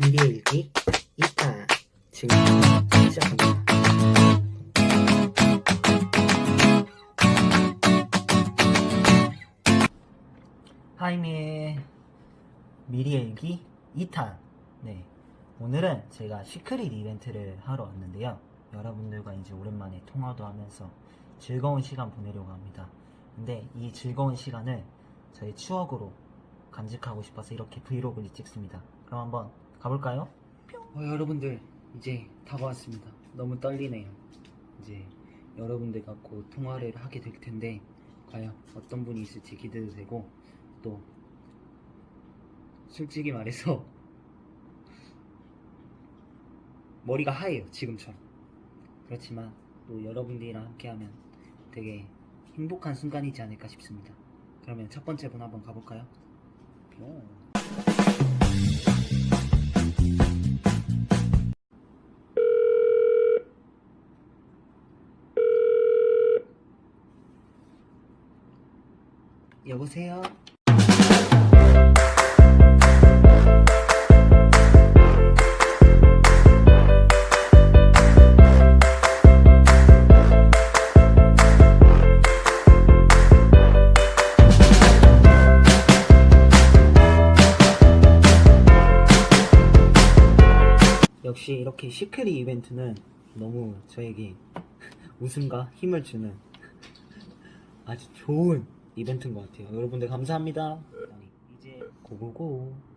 미리 일기 2탄 지금 시작합니다. 하이미의 미리 일기 2탄. 네 오늘은 제가 시크릿 이벤트를 하러 왔는데요. 여러분들과 이제 오랜만에 통화도 하면서 즐거운 시간 보내려고 합니다. 근데 이 즐거운 시간을 저의 추억으로 간직하고 싶어서 이렇게 브이로그를 찍습니다. 그럼 한번 가볼까요? 어, 여러분들 이제 다가왔습니다 너무 떨리네요 이제 여러분들과 곧 통화를 하게 될 텐데 과연 어떤 분이 있을지 기대도 되고 또 솔직히 말해서 머리가 하얘요 지금처럼 그렇지만 또 여러분들이랑 함께하면 되게 행복한 순간이지 않을까 싶습니다 그러면 첫 번째 분 한번 가볼까요? 뿅. 여보세요? 역시 이렇게 시크릿 이벤트는 너무 저에게 웃음과 힘을 주는 아주 좋은 이벤트인 것 같아요. 여러분들 감사합니다. 이제 고고고.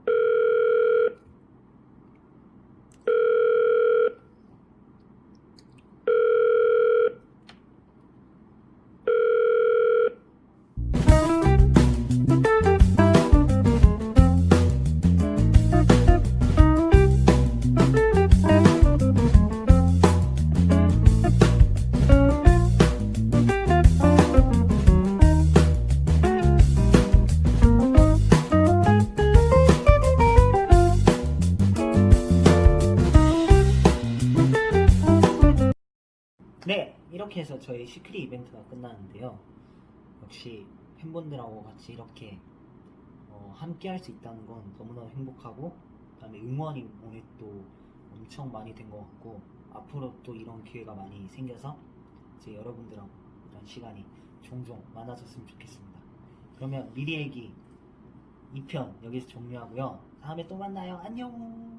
네, 이렇게 해서 저희 시크릿 이벤트가 끝났는데요. 역시 팬분들하고 같이 이렇게 어, 함께 할 수 있다는 건 너무나 행복하고 그다음에 응원이 오늘 또 엄청 많이 된 것 같고 앞으로 또 이런 기회가 많이 생겨서 이제 여러분들하고 이런 시간이 종종 많아졌으면 좋겠습니다. 그러면 미리 얘기 2편 여기서 종료하고요. 다음에 또 만나요. 안녕.